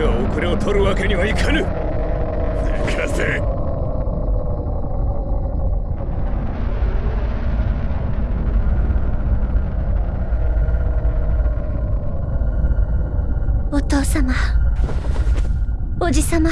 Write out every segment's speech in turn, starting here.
ては遅れを取るわけにはいかぬ。せ。お父様。おじ様。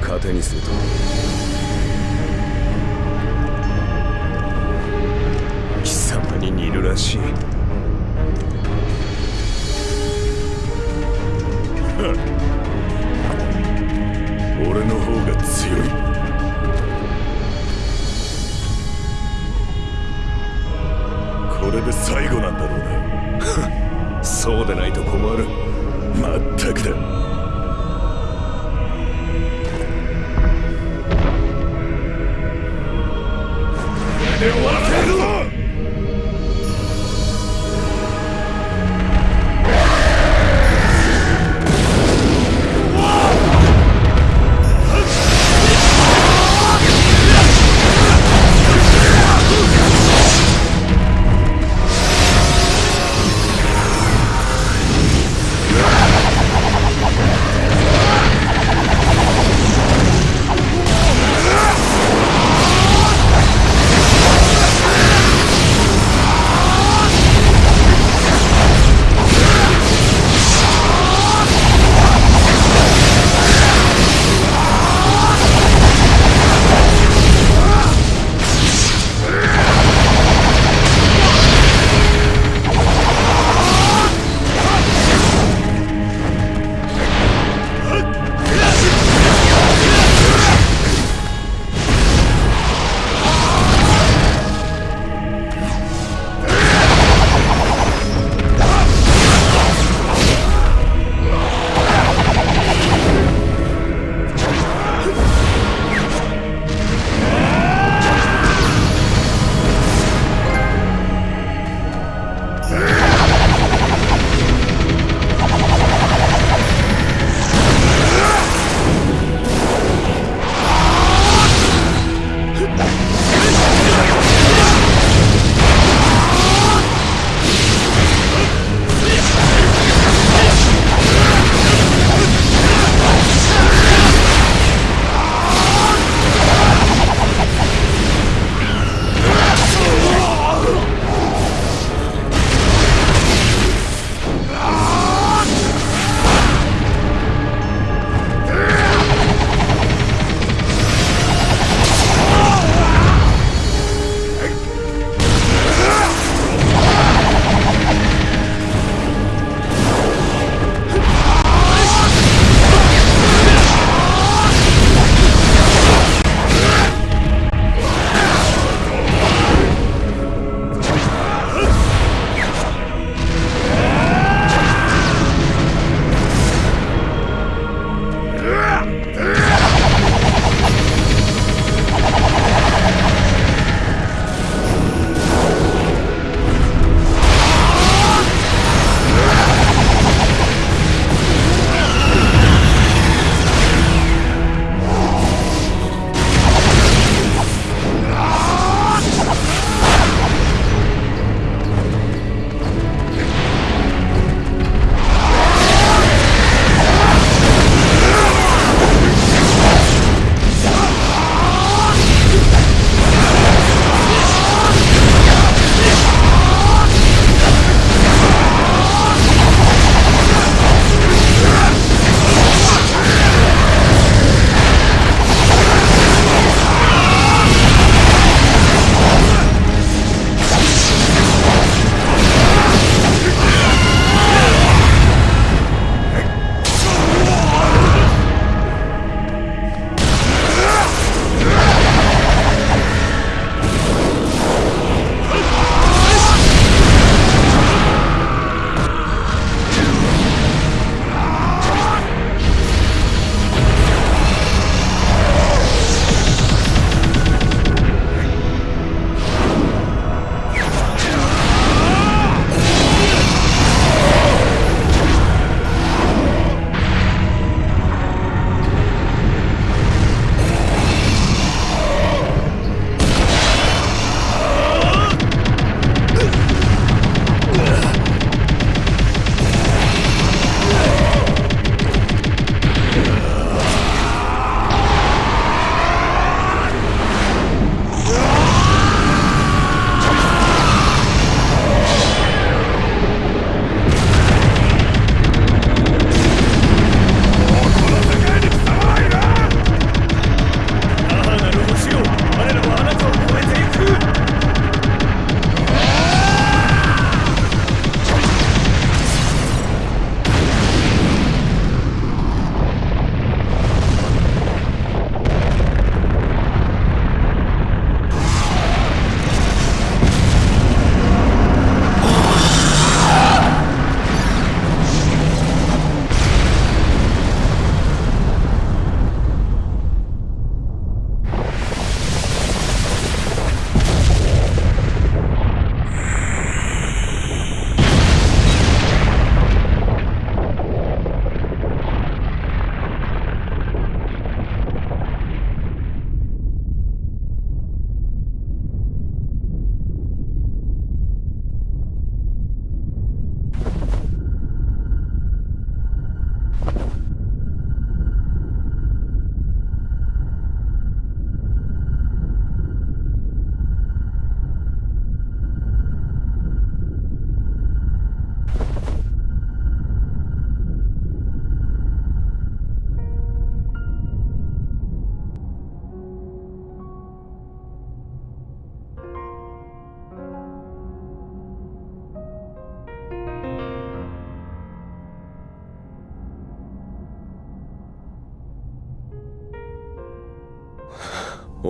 怒りを糧にすると。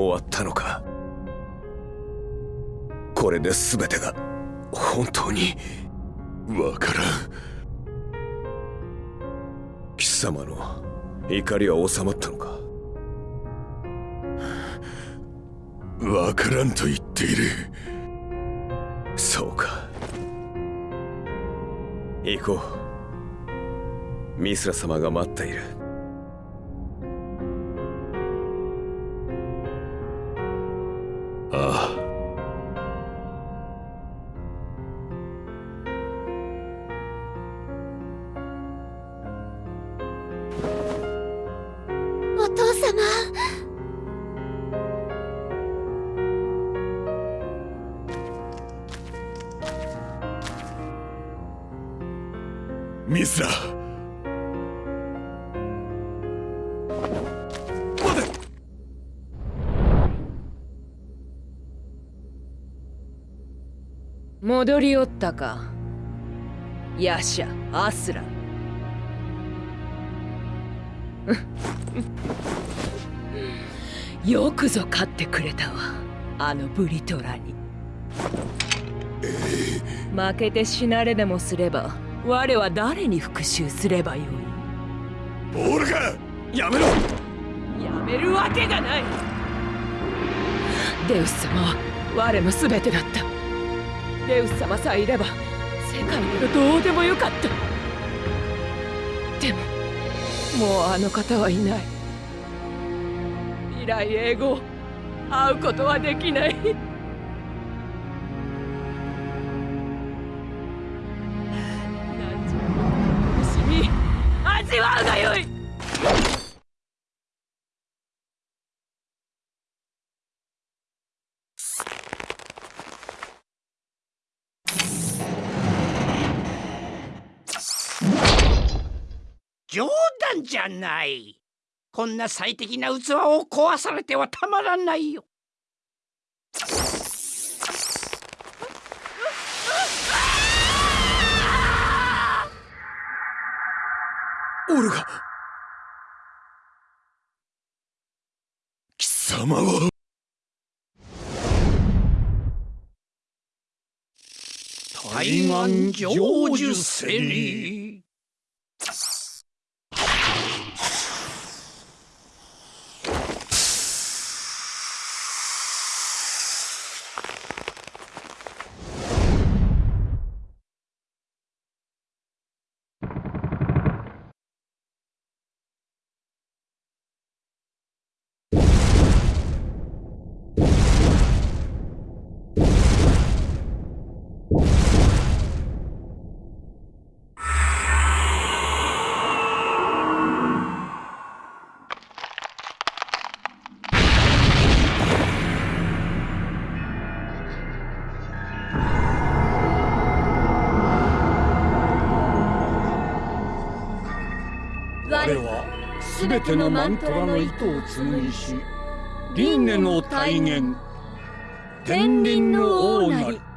終わったのか。これで全てが本当にわからん。貴様の怒りは収まったのか。わからんと言っている。そうか。行こう。ミスラ様が待っている。ミスラ待て。戻りおったか。ヤシャアスラよくぞ勝ってくれたわ。あのブリトラに。負けて死なれでもすれば我は誰に復讐すればよい？オルガやめろ！やめるわけがない！デウス様は我の全てだった。デウス様さえいれば世界などどうでもよかった。でももうあの方はいない。未来永劫会うことはできない。何時も苦しみ味わうがよい。冗談じゃない。こんな最適な器を壊されてはたまらないよ。オルガ。貴様は。台湾成就せり彼は全てのマントラの糸を紡ぎし輪廻の体現天輪の王なり。